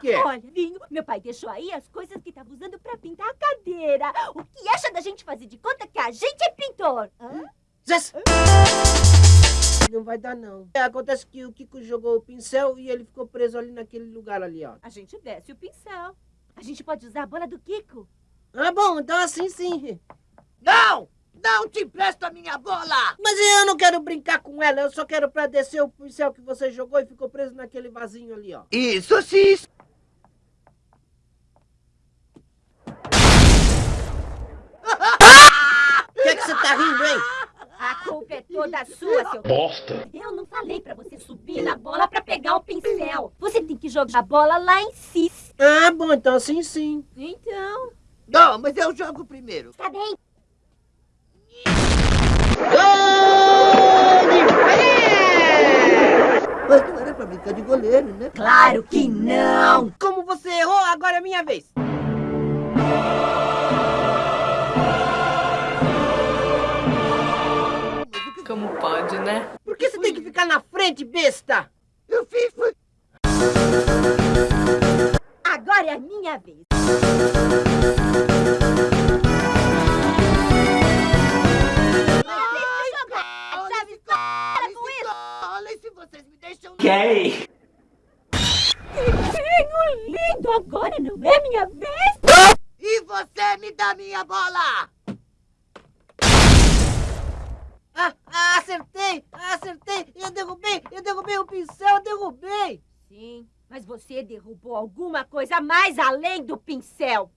quê? Olha, Vinho, meu pai deixou aí as coisas que tava usando pra pintar a cadeira. O que acha da gente fazer de conta que a gente é pintor? Hã? Zés! Não vai dar, não. É, acontece que o Kiko jogou o pincel e ele ficou preso ali naquele lugar ali, ó. A gente desce o pincel. A gente pode usar a bola do Kiko. Ah, bom, então assim sim. Não! Não te empresto a minha bola! Mas eu não quero brincar com ela, eu só quero pra descer o pincel que você jogou e ficou preso naquele vasinho ali, ó. Isso sim! O que é que você tá rindo, hein? A é toda sua, seu... Bosta. Eu não falei pra você subir na bola pra pegar o pincel. Você tem que jogar a bola lá em cima. Ah, bom, então assim sim. Então, Não, mas eu jogo primeiro. tá bem. Mas não era pra brincar de goleiro, né? Claro que não. Como você errou, agora é minha vez. Como pode, né? Por que você tem que ficar na frente, besta? Eu fiz. Agora é a minha vez. Gay. Que lindo. Agora não é minha vez. E você me dá minha bola! Ah, ah, acertei, acertei. Eu derrubei, eu derrubei o pincel, eu derrubei. Sim, mas você derrubou alguma coisa mais além do pincel.